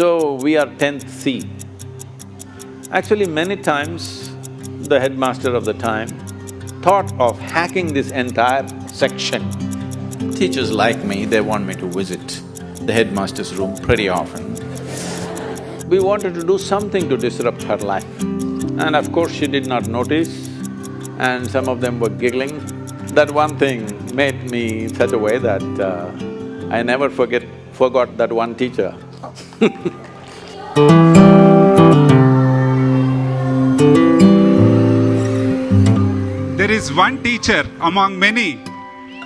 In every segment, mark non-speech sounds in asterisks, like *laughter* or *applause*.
So, we are tenth C. Actually, many times the headmaster of the time thought of hacking this entire section. Teachers like me, they want me to visit the headmaster's room pretty often. We wanted to do something to disrupt her life. And of course, she did not notice and some of them were giggling. That one thing made me in such a way that uh, I never forget… forgot that one teacher There is one teacher among many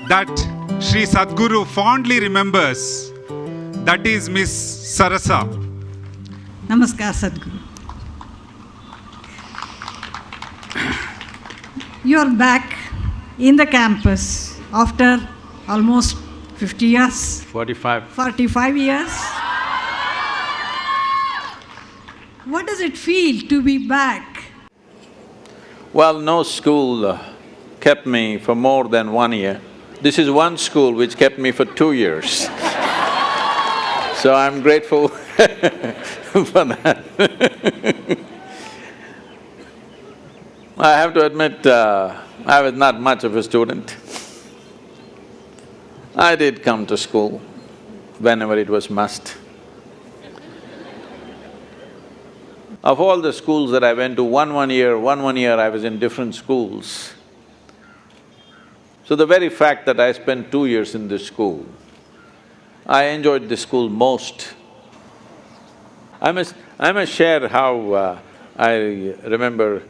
that Sri Sadhguru fondly remembers. That is Miss Sarasa. Namaskar, Sadhguru. You are back in the campus after almost 50 years, Forty-five 45 years. What does it feel to be back? Well, no school uh, kept me for more than one year. This is one school which kept me for two years. *laughs* so I'm grateful *laughs* for that *laughs* I have to admit, uh, I was not much of a student. I did come to school whenever it was must. Of all the schools that I went to, one one year, one one year I was in different schools. So the very fact that I spent two years in this school, I enjoyed this school most. I must… I must share how uh, I remember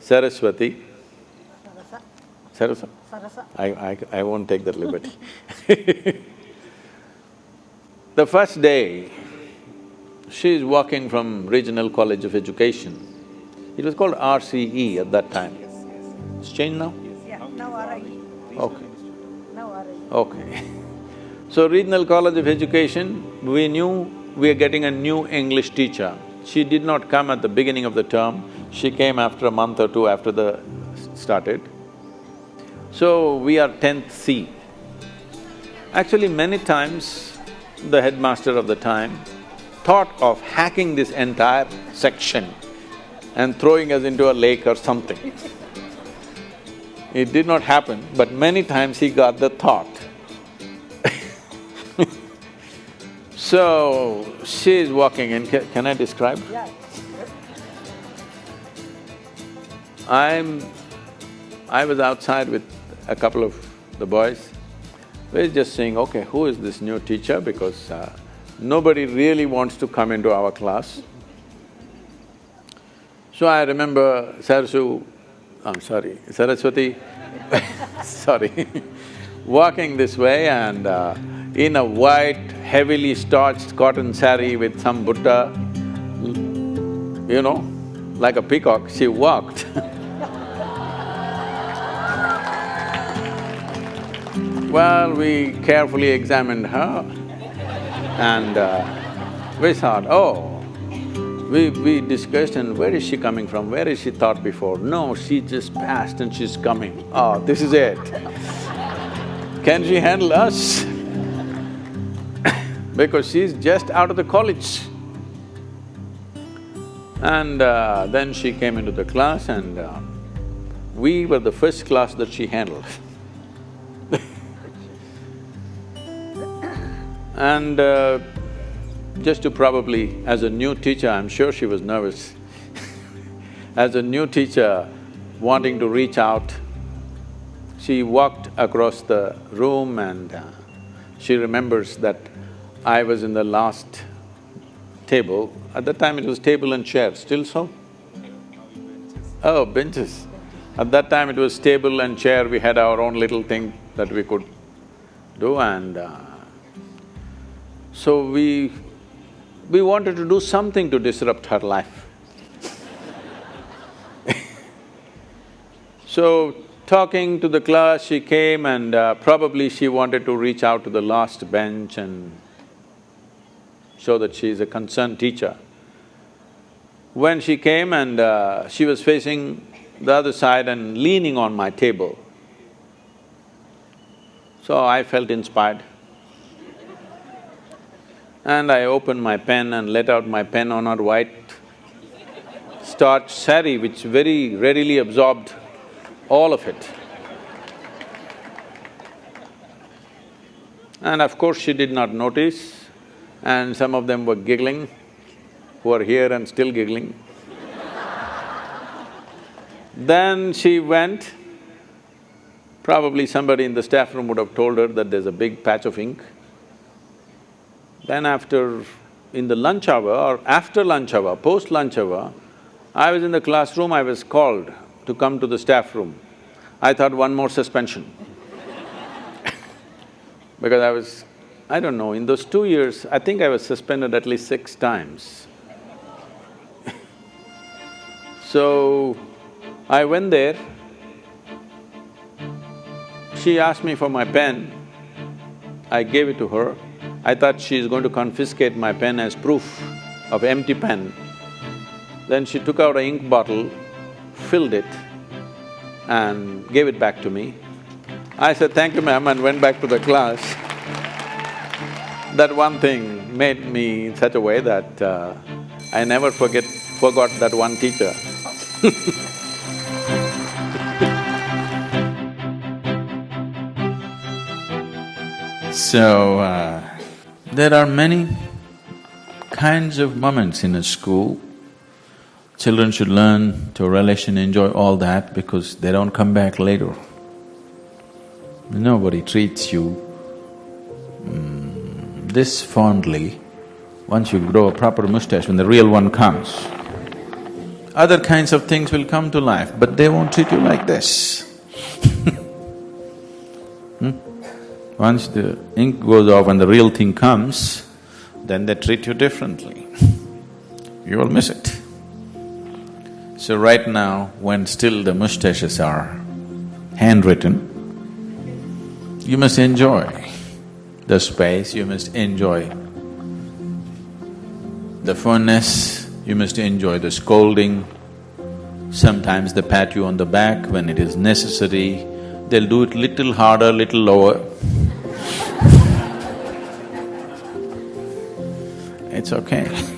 Saraswati. Sarasa? Sarasa. I, I, I won't take that liberty *laughs* The first day, she is walking from Regional College of Education. It was called RCE at that time. It's changed now? Yeah, now RIE. Okay, Now RIE. okay. *laughs* So Regional College of Education, we knew we are getting a new English teacher. She did not come at the beginning of the term, she came after a month or two after the… started. So we are tenth C. Actually, many times the headmaster of the time thought of hacking this entire section and throwing us into a lake or something. It did not happen, but many times he got the thought. *laughs* So, she is walking in, Ca- can I describe? Yeah. I'm… I was outside with a couple of the boys. We're just saying, okay, who is this new teacher because uh, nobody really wants to come into our class. So I remember Sarasu, I'm sorry, Saraswati *laughs* sorry, *laughs* walking this way and uh, in a white, heavily starched cotton sari with some Buddha, you know, like a peacock, she walked *laughs* Well, we carefully examined her and uh, we thought, oh, we… we discussed and where is she coming from, where is she thought before? No, she just passed and she's coming. Oh, this is it. Can she handle us? *coughs* because she's just out of the college. And uh, then she came into the class and uh, we were the first class that she handled. And uh, just to probably… as a new teacher, I'm sure she was nervous *laughs* as a new teacher wanting to reach out, she walked across the room and uh, she remembers that I was in the last table. At that time it was table and chair, still so? Oh, benches. At that time it was table and chair, we had our own little thing that we could do and uh, so we… we wanted to do something to disrupt her life. *laughs* So, talking to the class, she came and uh, probably she wanted to reach out to the last bench and show that she is a concerned teacher. When she came and uh, she was facing the other side and leaning on my table, so I felt inspired. And I opened my pen and let out my pen on her white starch sari, which very readily absorbed all of it. And of course, she did not notice, and some of them were giggling, who are here and still giggling. *laughs* then she went, probably somebody in the staff room would have told her that there's a big patch of ink. Then after, in the lunch hour or after lunch hour, post-lunch hour, I was in the classroom, I was called to come to the staff room. I thought one more suspension *laughs* because I was… I don't know, in those two years, I think I was suspended at least six times. *laughs* so, I went there, she asked me for my pen, I gave it to her. I thought she's going to confiscate my pen as proof of empty pen. Then she took out a ink bottle, filled it and gave it back to me. I said, thank you ma'am and went back to the class. That one thing made me in such a way that uh, I never forget… forgot that one teacher *laughs* So, uh, there are many kinds of moments in a school. Children should learn to relish and enjoy all that because they don't come back later. Nobody treats you mm, this fondly once you grow a proper mustache, when the real one comes. Other kinds of things will come to life, but they won't treat you like this *laughs* hmm? Once the ink goes off and the real thing comes, then they treat you differently. you will miss it. So right now, when still the mustaches are handwritten, you must enjoy the space, you must enjoy the funness, you must enjoy the scolding. Sometimes they pat you on the back when it is necessary, they'll do it little harder, little lower. It's okay